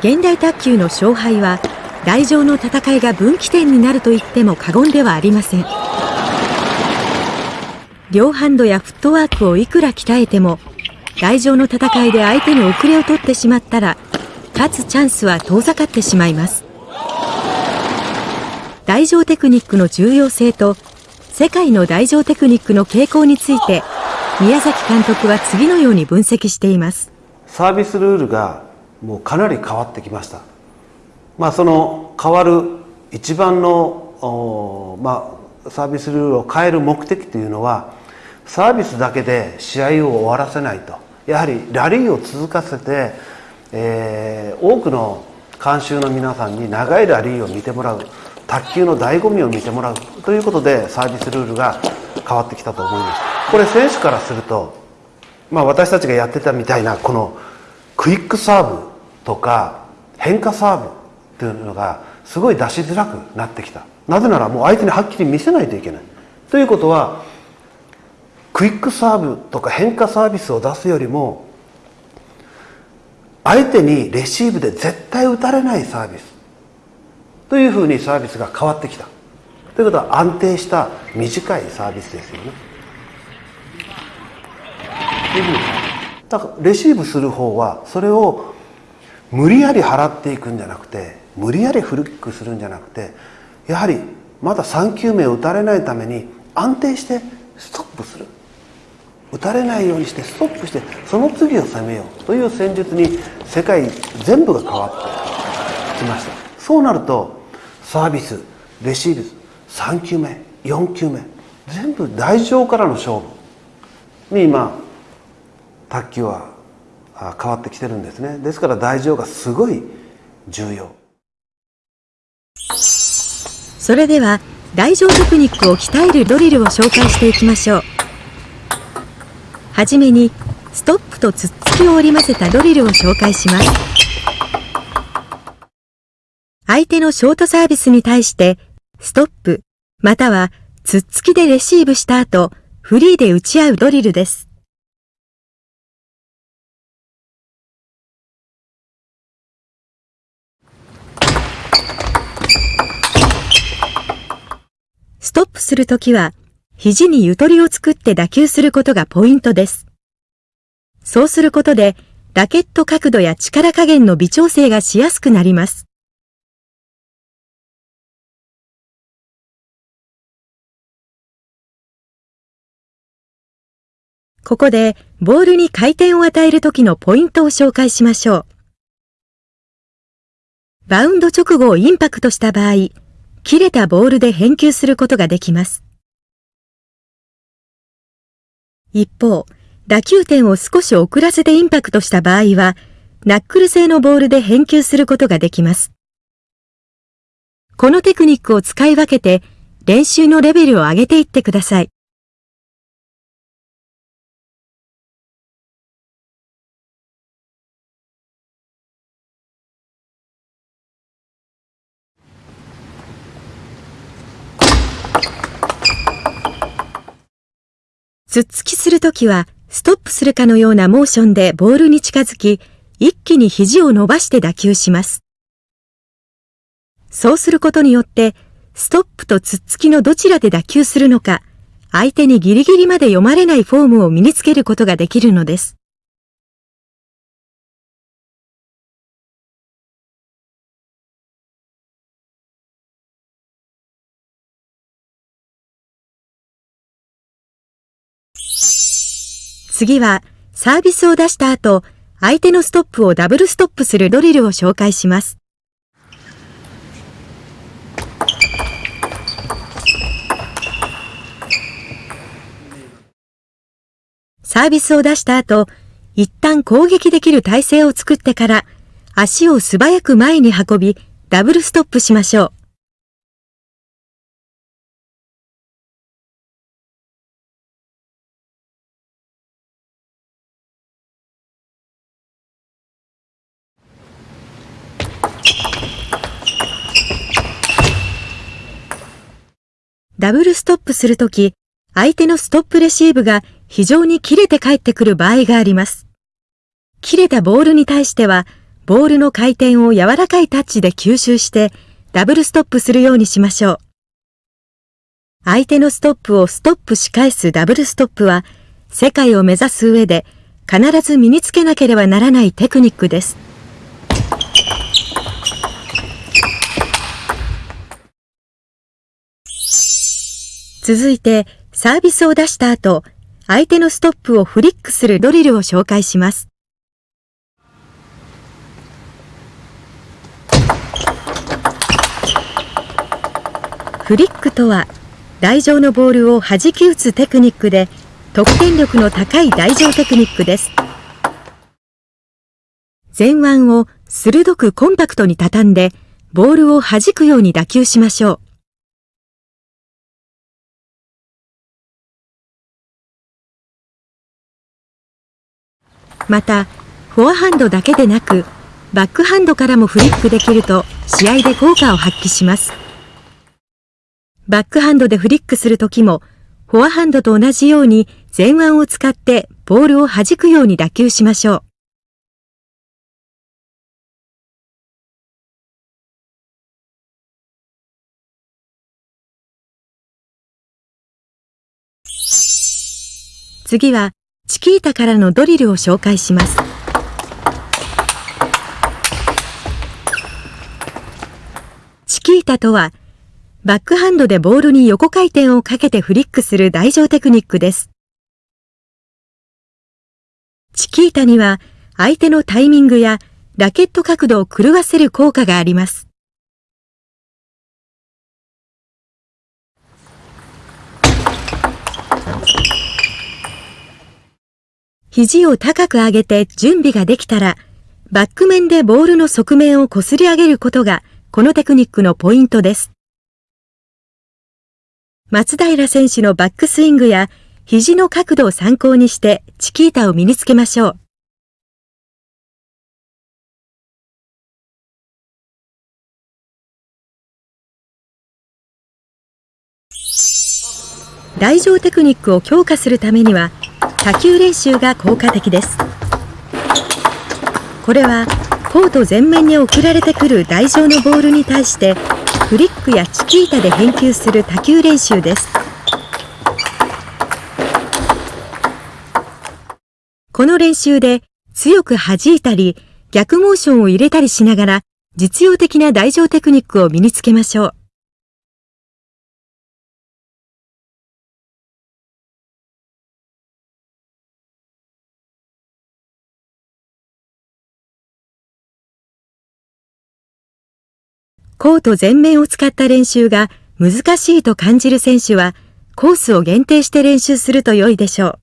現代卓球の勝敗は台上の戦いが分岐点になると言っても過言ではありません。両ハンドやフットワークをいくら鍛えても台上の戦いで相手に遅れを取ってしまったら勝つチャンスは遠ざかってしまいます。台上テクニックの重要性と世界の台上テクニックの傾向について宮崎監督は次のように分析しています。サービスルールがもうかなり変わってきました。まあその変わる一番のまあサービスルールを変える目的というのはサービスだけで試合を終わらせないと。やはりラリーを続かせて、えー、多くの観衆の皆さんに長いラリーを見てもらう。卓球の醍醐味を見てもらう。ということでサービスルールが変わってきたと思います。これ選手からすると、まあ、私たちがやってたみたいなこのクイックサーブとか変化サーブっていうのがすごい出しづらくなってきた。なぜならもう相手にはっきり見せないといけない。ということはクイックサーブとか変化サービスを出すよりも相手にレシーブで絶対打たれないサービス。というふうにサービスが変わってきた。ということは安定した短いサービスですよね。というふうにだからレシーブする方はそれを無理やり払っていくんじゃなくて無理やりフルキックするんじゃなくてやはりまだ3球目を打たれないために安定してストップする。打たれないようにしてストップしてその次を攻めようという戦術に世界全部が変わってきました。そうなるとサービスレシーブ3球目4球目全部台上からの勝負に今卓球は変わってきてるんですね。ですから台上がすごい重要。それでは台上テクニックを鍛えるドリルを紹介していきましょう。はじめにストップとつっつきを織り交ぜたドリルを紹介します。相手のショートサービスに対してストップまたはつっつきでレシーブした後フリーで打ち合うドリルです。ストップするときは肘にゆとりを作って打球することがポイントです。そうすることで、ラケット角度や力加減の微調整がしやすくなります。ここで、ボールに回転を与えるときのポイントを紹介しましょう。バウンド直後をインパクトした場合、切れたボールで返球することができます。一方、打球点を少し遅らせてインパクトした場合は、ナックル製のボールで返球することができます。このテクニックを使い分けて、練習のレベルを上げていってください。突っつきするときは、ストップするかのようなモーションでボールに近づき、一気に肘を伸ばして打球します。そうすることによって、ストップと突っつきのどちらで打球するのか、相手にギリギリまで読まれないフォームを身につけることができるのです。次は、サービスを出した後、相手のストップをダブルストップするドリルを紹介します。サービスを出した後、一旦攻撃できる体勢を作ってから、足を素早く前に運び、ダブルストップしましょう。ダブルストップするとき、相手のストップレシーブが非常に切れて帰ってくる場合があります。切れたボールに対しては、ボールの回転を柔らかいタッチで吸収してダブルストップするようにしましょう。相手のストップをストップし返すダブルストップは世界を目指す上で必ず身につけなければならないテクニックです。続いて、サービスを出した後、相手のストップをフリックするドリルを紹介します。フリックとは、台上のボールを弾き打つテクニックで、得点力の高い台上テクニックです。前腕を鋭くコンパクトに畳んで、ボールを弾くように打球しましょう。また、フォアハンドだけでなく、バックハンドからもフリックできると試合で効果を発揮します。バックハンドでフリックするときも、フォアハンドと同じように前腕を使ってボールを弾くように打球しましょう。次はチキータからのドリルを紹介します。チキータとは、バックハンドでボールに横回転をかけてフリックする台上テクニックです。チキータには相手のタイミングやラケット角度を狂わせる効果があります。肘を高く上げて準備ができたら、バック面でボールの側面を擦り上げることが、このテクニックのポイントです。松平選手のバックスイングや肘の角度を参考にしてチキータを身につけましょう。来場テクニックを強化するためには多球練習が効果的です。これはコート前面に送られてくる台上のボールに対してフリックやチキータで返球する多球練習です。この練習で強く弾いたり逆モーションを入れたりしながら実用的な台上テクニックを身につけましょう。コート全面を使った練習が難しいと感じる選手は、コースを限定して練習すると良いでしょう。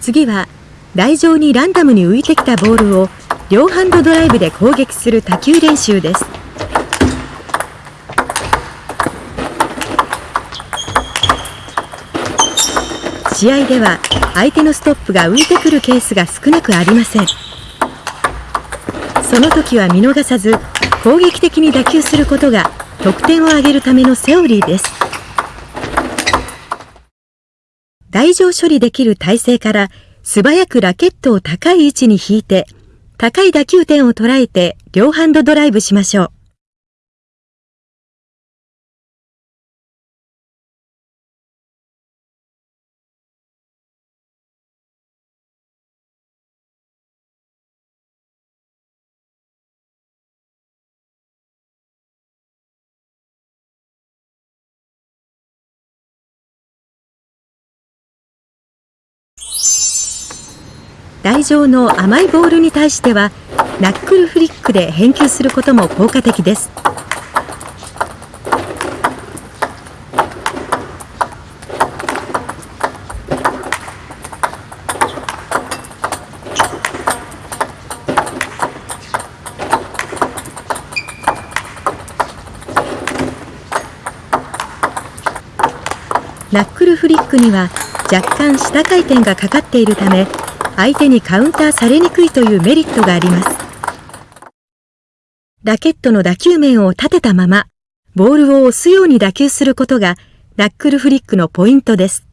次は、台上にランダムに浮いてきたボールを両ハンドドライブで攻撃する多球練習です。試合では相手のストップが浮いてくるケースが少なくありません。その時は見逃さず攻撃的に打球することが得点を上げるためのセオリーです。台上処理できる体勢から素早くラケットを高い位置に引いて高い打球点を捉えて両ハンドドライブしましょう。台上の甘いボールに対してはナックルフリックで返球することも効果的です。ナックルフリックには若干下回転がかかっているため相手にカウンターされにくいというメリットがあります。ラケットの打球面を立てたまま、ボールを押すように打球することがナックルフリックのポイントです。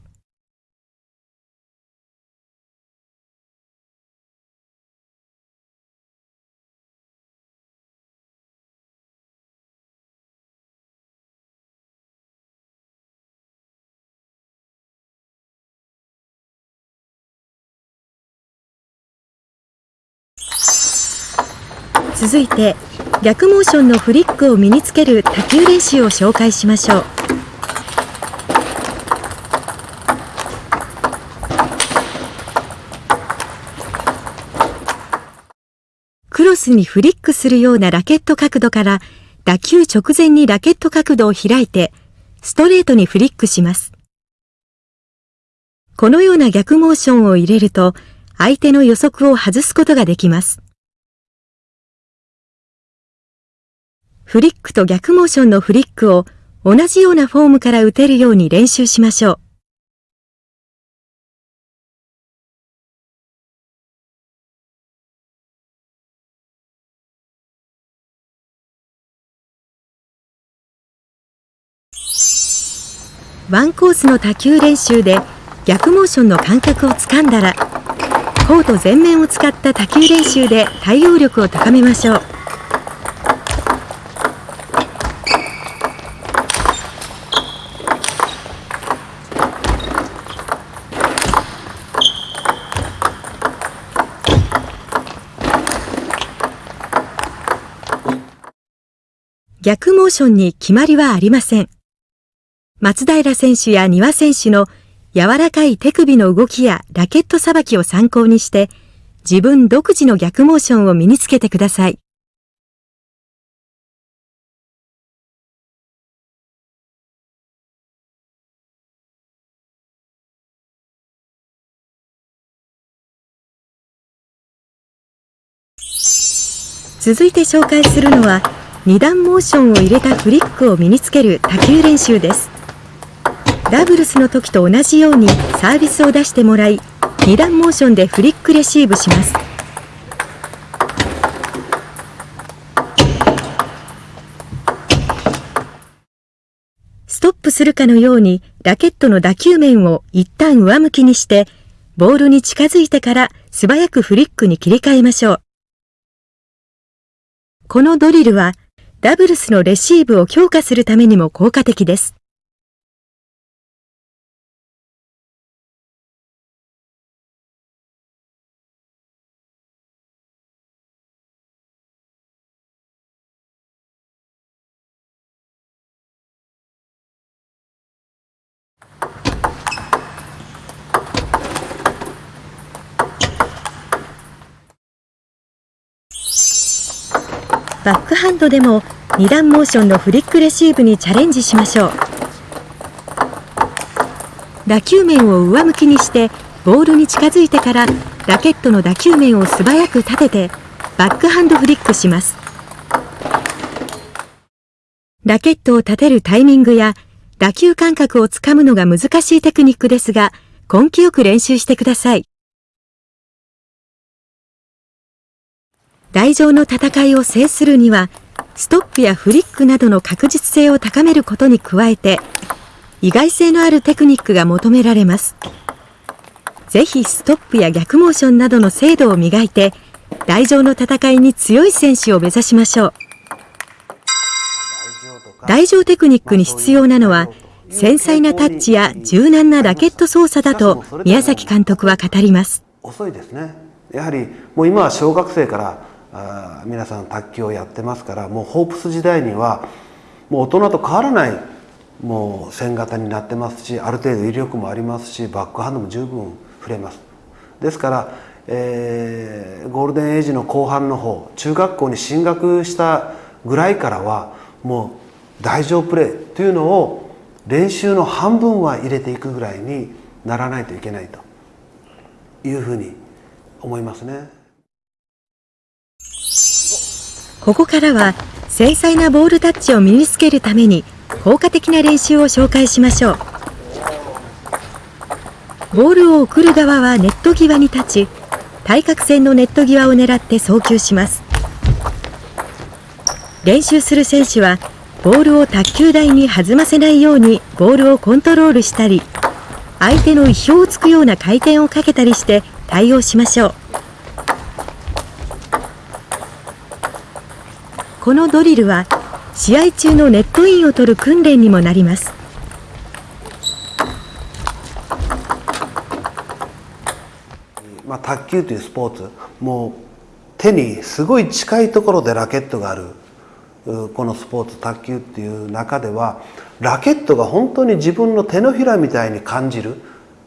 続いて逆モーションのフリックを身につける多球練習を紹介しましょう。クロスにフリックするようなラケット角度から打球直前にラケット角度を開いてストレートにフリックします。このような逆モーションを入れると相手の予測を外すことができます。フリックと逆モーションのフリックを同じようなフォームから打てるように練習しましょう。ワンコースの多球練習で逆モーションの感覚をつかんだらコート全面を使った多球練習で対応力を高めましょう。逆モーションに決まりはありません。松平選手や丹羽選手の柔らかい手首の動きやラケットさばきを参考にして、自分独自の逆モーションを身につけてください。続いて紹介するのは2段モーションを入れたフリックを身につける多球練習です。ダブルスの時と同じようにサービスを出してもらい2段モーションでフリックレシーブします。ストップするかのようにラケットの打球面を一旦上向きにしてボールに近づいてから素早くフリックに切り替えましょう。このドリルはダブルスのレシーブを強化するためにも効果的です。バックハンドでも2段モーションのフリックレシーブにチャレンジしましょう。打球面を上向きにしてボールに近づいてからラケットの打球面を素早く立ててバックハンドフリックします。ラケットを立てるタイミングや打球感覚をつかむのが難しいテクニックですが根気よく練習してください。台上の戦いを制するには、ストップやフリックなどの確実性を高めることに加えて、意外性のあるテクニックが求められます。ぜひストップや逆モーションなどの精度を磨いて、台上の戦いに強い選手を目指しましょう。台上テクニックに必要なのは、繊細なタッチや柔軟なラケット操作だと宮崎監督は語ります。遅いですね。やはりもう今は小学生からあ皆さん卓球をやってますからもうホープス時代にはもう大人と変わらないもう線型になってますしある程度威力もありますしバックハンドも十分振れますですから、えー、ゴールデンエイジの後半の方中学校に進学したぐらいからはもう大丈夫プレーというのを練習の半分は入れていくぐらいにならないといけないというふうに思いますね。ここからは繊細なボールタッチを身につけるために効果的な練習を紹介しましょう。ボールを送る側はネット際に立ち対角線のネット際を狙って送球します。練習する選手はボールを卓球台に弾ませないようにボールをコントロールしたり相手の意表をつくような回転をかけたりして対応しましょう。このドリルは試合中のネットインを取る訓練にもなります。まあ、卓球というスポーツもう手にすごい近いところでラケットがあるこのスポーツ卓球っていう中ではラケットが本当に自分の手のひらみたいに感じる。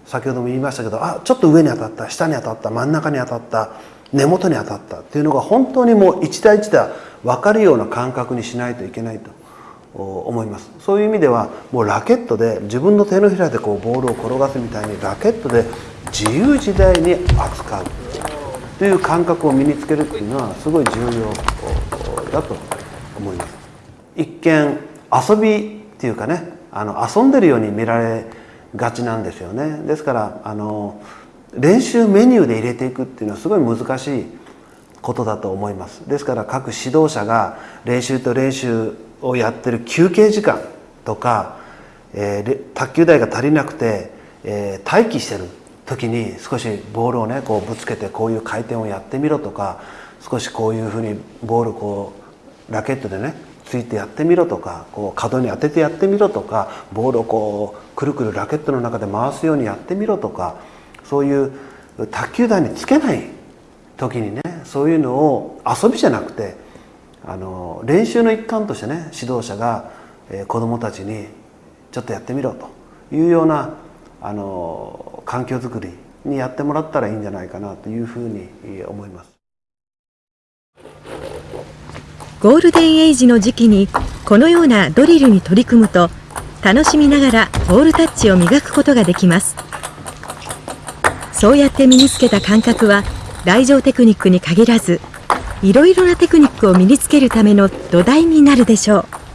先ほども言いましたけどあちょっと上に当たった下に当たった真ん中に当たった根元に当たったっていうのが本当にもう一打一打分かるような感覚にしないといけないと思います。そういう意味ではもうラケットで自分の手のひらでこうボールを転がすみたいにラケットで自由自在に扱う。という感覚を身につけるっていうのはすごい重要だと思います。一見遊びっていうかねあの遊んでるように見られがちなんですよね。ですからあの練習メニューで入れていくっていうのはすごい難しいことだと思います。ですから各指導者が練習と練習をやってる休憩時間とか、えー、卓球台が足りなくて、えー、待機してる時に少しボールをねこうぶつけてこういう回転をやってみろとか少しこういうふうにボールこうラケットでねついてやってみろとかこう角に当ててやってみろとかボールをこうくるくるラケットの中で回すようにやってみろとかそういう卓球台につけない時にねそういうのを遊びじゃなくてあの練習の一環としてね指導者が、えー、子どもたちにちょっとやってみろというようなあの環境づくりにやってもらったらいいんじゃないかなというふうに思います。ゴールデンエイジの時期にこのようなドリルに取り組むと楽しみながらボールタッチを磨くことができます。そうやって身につけた感覚は来場テクニックに限らずいろいろなテクニックを身につけるための土台になるでしょう。